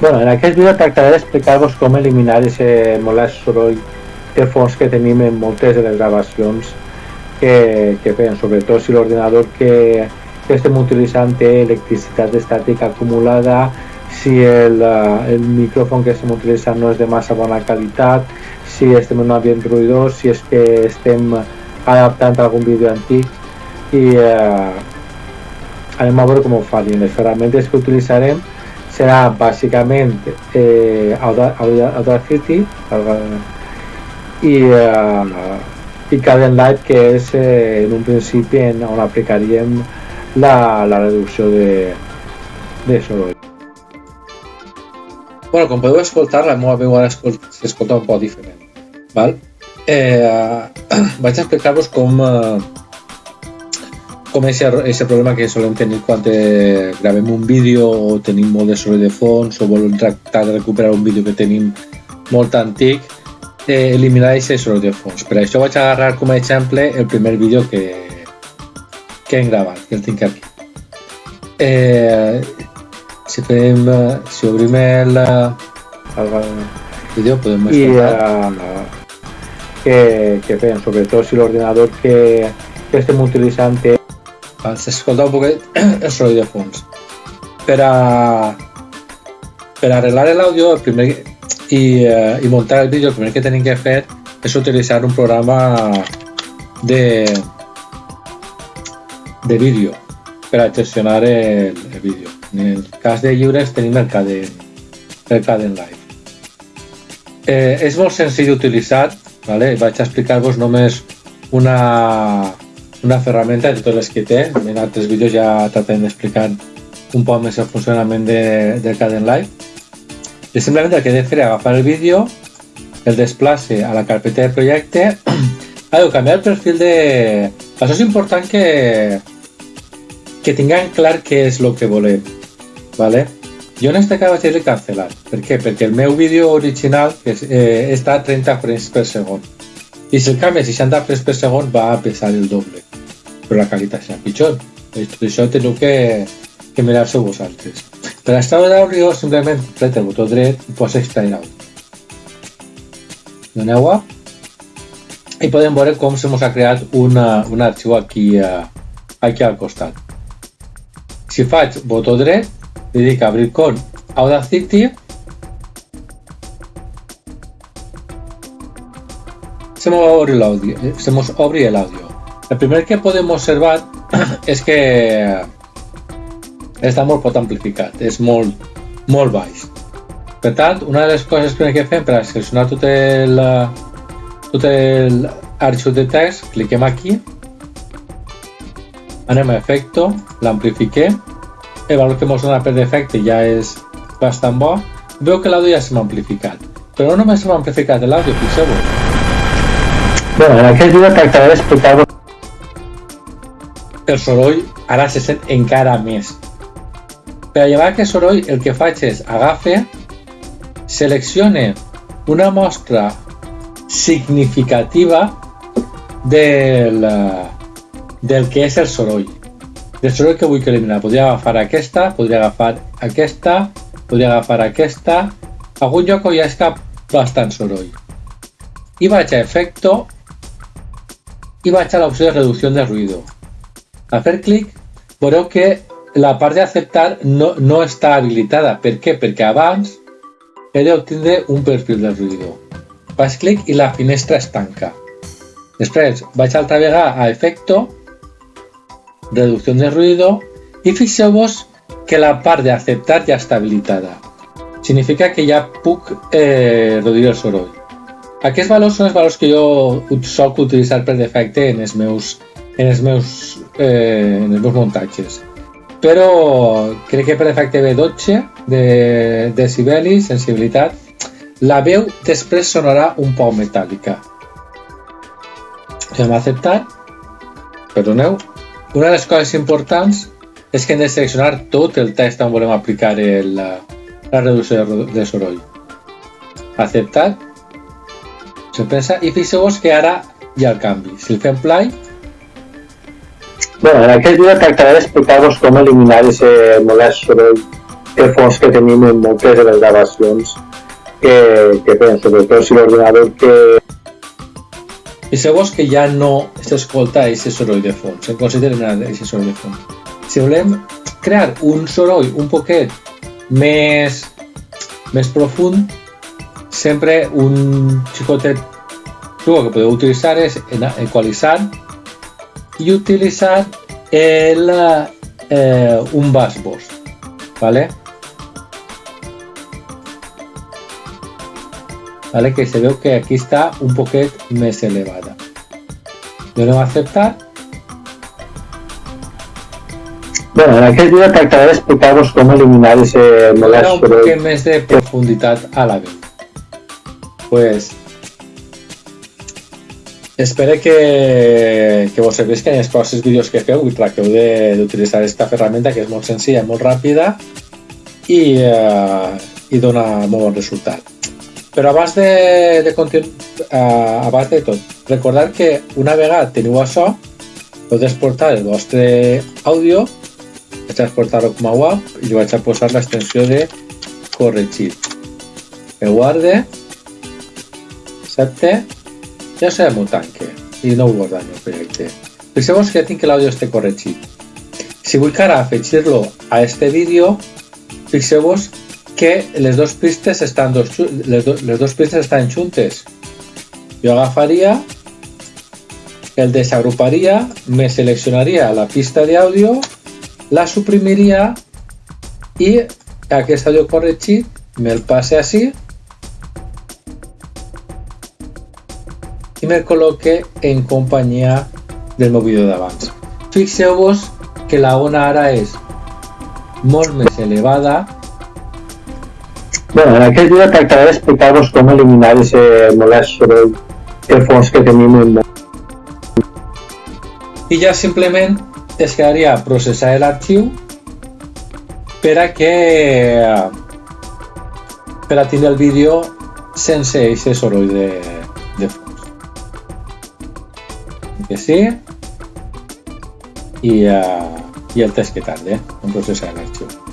Bueno, en aquest vídeo tractaré d'explicar-vos com eliminar aquest molest soroll de fons que tenim en moltes de les gravacions que, que fem, sobretot si l'ordinador que, que estem utilitzant té electricitat estàtica acumulada, si el, eh, el micròfon que estem utilitzant no és de massa bona qualitat, si estem en un ambient ruïdós, si és que estem adaptant algun vídeo antic i eh, anem a veure com ho farem. Les ferramentes que utilitzarem serà bàsicament eh, Audacity i, eh, i Light que és eh, en un principi en on aplicaríem la, la reducció de, de soroll. Bueno, com podeu escoltar, la meva veu ara s'escolta un poc diferent. Val? Eh, vaig explicar-vos com, eh, com ese problema que solem tenir quan eh, gravem un vídeo o tenim molt de soroll de fons o volem tractar de recuperar un vídeo que tenim molt antic, eh, eliminar aquest soroll de fons. Per això vaig agarrar com a exemple el primer vídeo que, que hem gravat, que el tinc aquí. Eh, si, fem, si obrim el, el vídeo podem escoltar. I, uh, que, que fem, sobretot si l'ordinador que, que estem utilitzant té s'escolta un poquet el soroll de fons. Per a, per a arreglar l'àudio i, eh, i muntar el vídeo, el primer que tenim que fer és utilitzar un programa de, de vídeo per gestionar el, vídeo. En el cas de lliures tenim el Caden, el Caden Live. Eh, és molt senzill d'utilitzar, vale? vaig explicar-vos només una, una ferramenta de totes les que té. En altres vídeos ja tractem d'explicar un poc més el funcionament de, del Caden Live. I simplement el que he de fer és agafar el vídeo, el desplace a la carpeta de projecte, ha de canviar el perfil de... Això és important que, que tinguem clar què és el que volem. ¿vale? Jo en este cas vaig dir cancel·lar. Per què? Perquè el meu vídeo original eh, està a 30 frames per segon. I si el canvi a 60 frames per segon va a pesar el doble però la serà pitjor. Tot això teniu que, que mirar-se vosaltres. Per extraure l'àudio, simplement apreta el botó dret i posa extrair àudio. Doneu a i podem veure com se mos ha creat una, un arxiu aquí, uh, aquí al costat. Si faig botó dret, li dic obrir con Audacity, se m'obri l'àudio, eh, se mos obri l'àudio. El primer que podem observar és que està molt pot amplificat, és molt, molt baix. Per tant, una de les coses que que fem per a seleccionar tot el, tot el arxiu de text, cliquem aquí, anem a efecto, l'amplifiquem, el valor que ens dona per defecte ja és bastant bo, veu que l'àudio ja s'ha amplificat. Però no només s'ha amplificat l'àudio, fixeu-vos. Bueno, en aquest vídeo tractaré d'explicar-vos el soroll ara se sent encara més. Per a llevar aquest soroll el que faig és agafe, seleccione una mostra significativa del, del que és el soroll. Del soroll que vull que eliminar. Podria agafar aquesta, podria agafar aquesta, podria agafar aquesta. A algun lloc hi ha cap bastant soroll. I vaig a efecto i vaig a l'opció de reducció de ruïdo. Al fer clic veureu que la part d'acceptar no, no està habilitada. Per què? Perquè abans he d'obtindre un perfil de ruïdo. Faig clic i la finestra es tanca. Després vaig altra vegada a efecto, reducció de ruïdo i fixeu-vos que la part d'acceptar ja està habilitada. Significa que ja puc eh, reduir el soroll. Aquests valors són els valors que jo soc utilitzar per defecte en els meus en els meus, eh, en els meus muntatges. Però crec que per efecte B12 de decibeli, sensibilitat, la veu després sonarà un poc metàl·lica. Hem acceptat, perdoneu, una de les coses importants és que hem de seleccionar tot el text on volem aplicar el, la, la reducció de soroll. Acceptat, se pensa, i fixeu-vos que ara hi ha el canvi. Si el fem play, Bueno, en aquest vídeo tractaré d'explicar-vos com eliminar aquest molest soroll de fons que tenim en moltes de les gravacions que, que fem, sobretot si l'ordinador que... Segons que ja no s'escolta aquest soroll de fons, en consideren aquest soroll de fons. Si volem crear un soroll un poquet més, més profund, sempre un xicotet que podeu utilitzar és equalitzar i utilitzar el, eh, un bass boss, ¿vale? ¿Vale? Que se veu que aquí està un poquet més elevada. Donem a acceptar. Bueno, en aquest vídeo tractaré d'explicar-vos com eliminar ese molest un poquet més de profunditat a la veu. Pues Espero que, que vos servisquen els pròxims vídeos que feu tracteu d'utilitzar aquesta que és molt senzilla, molt ràpida i, eh, i dona molt bon resultat. Però abans de, de continuar, eh, abans de tot, recordar que una vegada teniu això, podeu exportar el vostre àudio, vaig exportar-ho com a WAV i vaig a posar l'extensió de corregir. Que guarde, accepte ja sabem un tanque i no ho guardar en el projecte. Fixeu-vos que ja tinc l'àudio este corregit. Si vull que ara a este vídeo, fixeu-vos que les dues pistes estan dos, les, do, les dues pistes estan juntes. Jo agafaria, el desagruparia, me seleccionaria la pista d'àudio, la suprimiria i aquest àudio corregit me'l passe així i me col·loque en companyia del meu vídeo d'abans. Fixeu-vos que la ona ara és molt més elevada. Bueno, en aquest vídeo tractaré d'explicar-vos com eliminar ese molest soroll de fons que tenim en i ja simplement es quedaria processar l'arxiu per a que per a tindre el vídeo sense aquest soroll de que sí y, uh, y el test que tarde, un proceso de archivo.